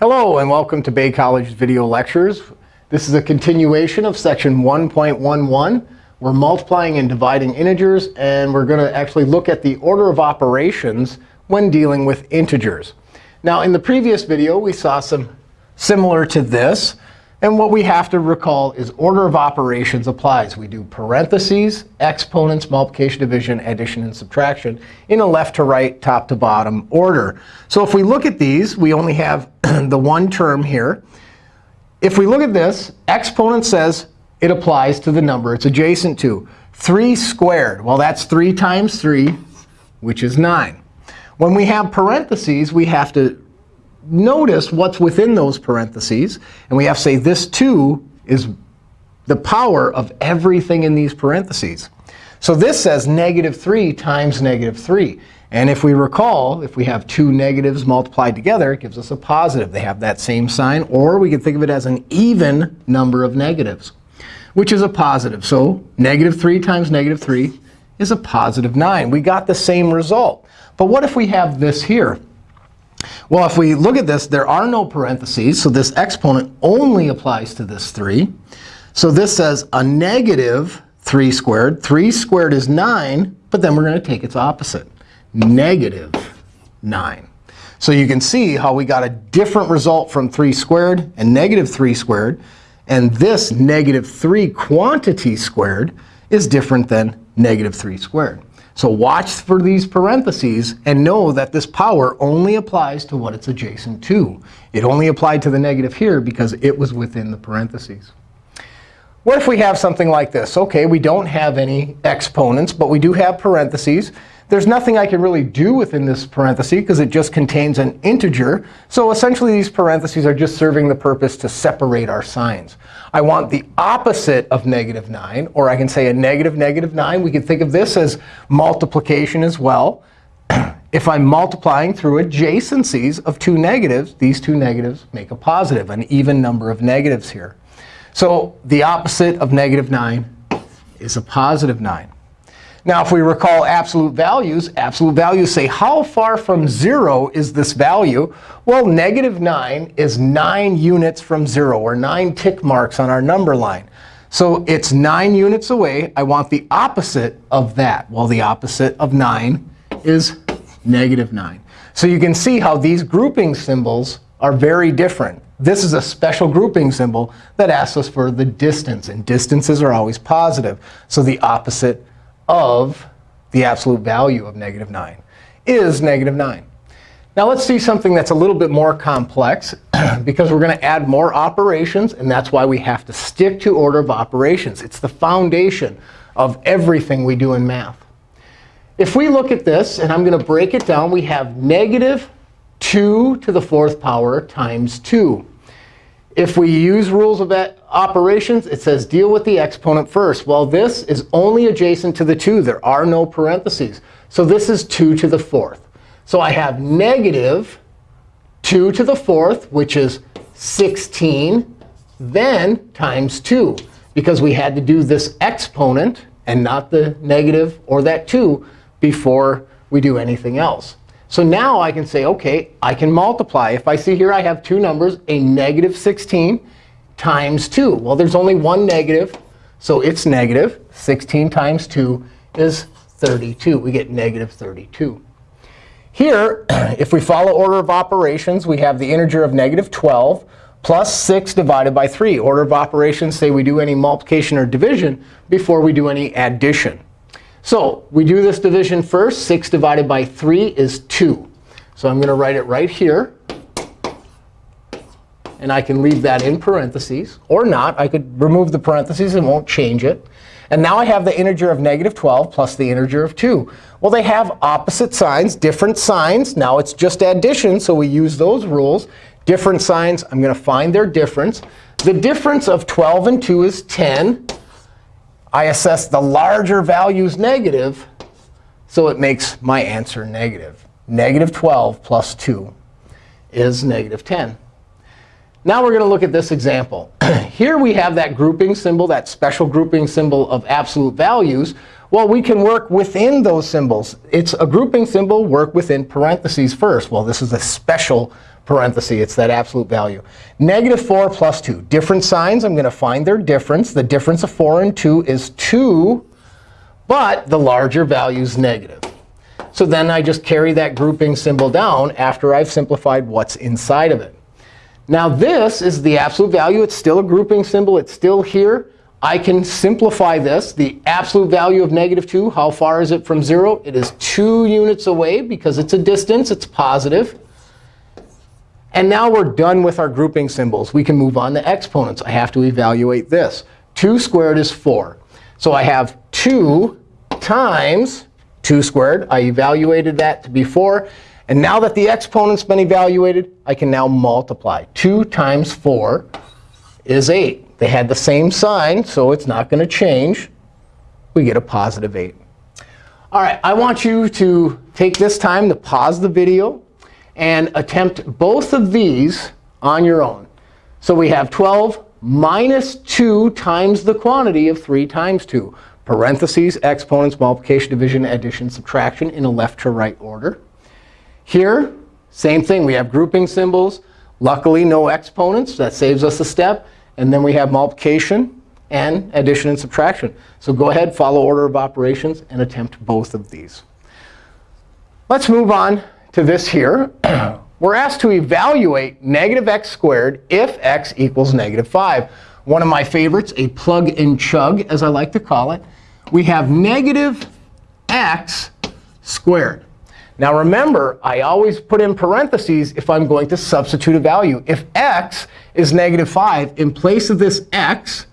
Hello, and welcome to Bay College Video Lectures. This is a continuation of section 1.11. We're multiplying and dividing integers, and we're going to actually look at the order of operations when dealing with integers. Now, in the previous video, we saw some similar to this. And what we have to recall is order of operations applies. We do parentheses, exponents, multiplication, division, addition, and subtraction in a left to right, top to bottom order. So if we look at these, we only have the one term here. If we look at this, exponent says it applies to the number it's adjacent to. 3 squared, well, that's 3 times 3, which is 9. When we have parentheses, we have to notice what's within those parentheses. And we have to say this 2 is the power of everything in these parentheses. So this says negative 3 times negative 3. And if we recall, if we have two negatives multiplied together, it gives us a positive. They have that same sign. Or we can think of it as an even number of negatives, which is a positive. So negative 3 times negative 3 is a positive 9. We got the same result. But what if we have this here? Well, if we look at this, there are no parentheses. So this exponent only applies to this 3. So this says a negative 3 squared. 3 squared is 9. But then we're going to take its opposite, negative 9. So you can see how we got a different result from 3 squared and negative 3 squared. And this negative 3 quantity squared is different than negative 3 squared. So watch for these parentheses and know that this power only applies to what it's adjacent to. It only applied to the negative here because it was within the parentheses. What if we have something like this? OK, we don't have any exponents, but we do have parentheses. There's nothing I can really do within this parenthesis because it just contains an integer. So essentially, these parentheses are just serving the purpose to separate our signs. I want the opposite of negative 9. Or I can say a negative negative 9. We can think of this as multiplication as well. if I'm multiplying through adjacencies of two negatives, these two negatives make a positive, an even number of negatives here. So the opposite of negative 9 is a positive 9. Now, if we recall absolute values, absolute values say how far from 0 is this value? Well, negative 9 is 9 units from 0, or 9 tick marks on our number line. So it's 9 units away. I want the opposite of that. Well, the opposite of 9 is negative 9. So you can see how these grouping symbols are very different. This is a special grouping symbol that asks us for the distance. And distances are always positive. So the opposite of the absolute value of negative 9 is negative 9. Now let's see something that's a little bit more complex, because we're going to add more operations. And that's why we have to stick to order of operations. It's the foundation of everything we do in math. If we look at this, and I'm going to break it down, we have negative 2 to the fourth power times 2. If we use rules of operations, it says deal with the exponent first. Well, this is only adjacent to the 2. There are no parentheses. So this is 2 to the fourth. So I have negative 2 to the fourth, which is 16, then times 2. Because we had to do this exponent and not the negative or that 2 before we do anything else. So now I can say, OK, I can multiply. If I see here I have two numbers, a negative 16 times 2. Well, there's only one negative, so it's negative. 16 times 2 is 32. We get negative 32. Here, if we follow order of operations, we have the integer of negative 12 plus 6 divided by 3. Order of operations say we do any multiplication or division before we do any addition. So we do this division first. 6 divided by 3 is 2. So I'm going to write it right here. And I can leave that in parentheses. Or not. I could remove the parentheses and won't change it. And now I have the integer of negative 12 plus the integer of 2. Well, they have opposite signs, different signs. Now it's just addition, so we use those rules. Different signs, I'm going to find their difference. The difference of 12 and 2 is 10. I assess the larger values negative, so it makes my answer negative. Negative 12 plus 2 is negative 10. Now we're going to look at this example. Here we have that grouping symbol, that special grouping symbol of absolute values. Well, we can work within those symbols. It's a grouping symbol, work within parentheses first. Well, this is a special parenthesis. It's that absolute value. Negative 4 plus 2. Different signs. I'm going to find their difference. The difference of 4 and 2 is 2, but the larger value is negative. So then I just carry that grouping symbol down after I've simplified what's inside of it. Now this is the absolute value. It's still a grouping symbol. It's still here. I can simplify this. The absolute value of negative 2, how far is it from 0? It is 2 units away because it's a distance. It's positive. And now we're done with our grouping symbols. We can move on to exponents. I have to evaluate this. 2 squared is 4. So I have 2 times 2 squared. I evaluated that to be 4. And now that the exponent's been evaluated, I can now multiply. 2 times 4 is 8. They had the same sign, so it's not going to change. We get a positive 8. All right, I want you to take this time to pause the video and attempt both of these on your own. So we have 12 minus 2 times the quantity of 3 times 2. Parentheses, exponents, multiplication, division, addition, subtraction in a left to right order. Here, same thing. We have grouping symbols. Luckily, no exponents. That saves us a step. And then we have multiplication and addition and subtraction. So go ahead, follow order of operations, and attempt both of these. Let's move on to this here. We're asked to evaluate negative x squared if x equals negative 5. One of my favorites, a plug and chug, as I like to call it. We have negative x squared. Now remember, I always put in parentheses if I'm going to substitute a value. If x is negative 5, in place of this x,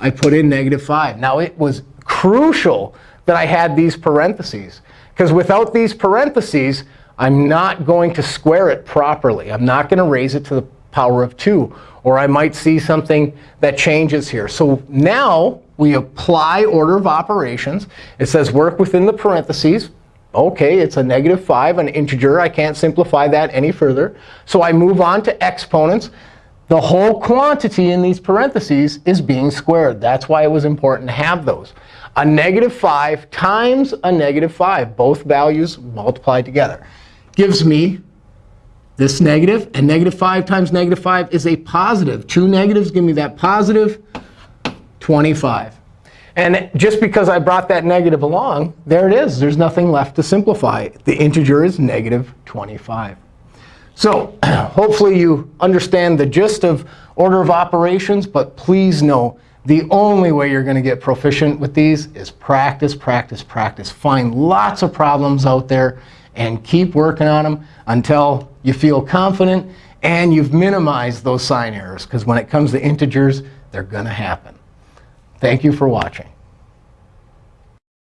I put in negative 5. Now it was crucial that I had these parentheses. Because without these parentheses, I'm not going to square it properly. I'm not going to raise it to the power of 2. Or I might see something that changes here. So now we apply order of operations. It says work within the parentheses. OK, it's a negative 5, an integer. I can't simplify that any further. So I move on to exponents. The whole quantity in these parentheses is being squared. That's why it was important to have those. A negative 5 times a negative 5, both values multiplied together gives me this negative. And negative 5 times negative 5 is a positive. Two negatives give me that positive 25. And just because I brought that negative along, there it is. There's nothing left to simplify. The integer is negative 25. So hopefully you understand the gist of order of operations. But please know, the only way you're going to get proficient with these is practice, practice, practice. Find lots of problems out there and keep working on them until you feel confident and you've minimized those sign errors. Because when it comes to integers, they're going to happen. Thank you for watching.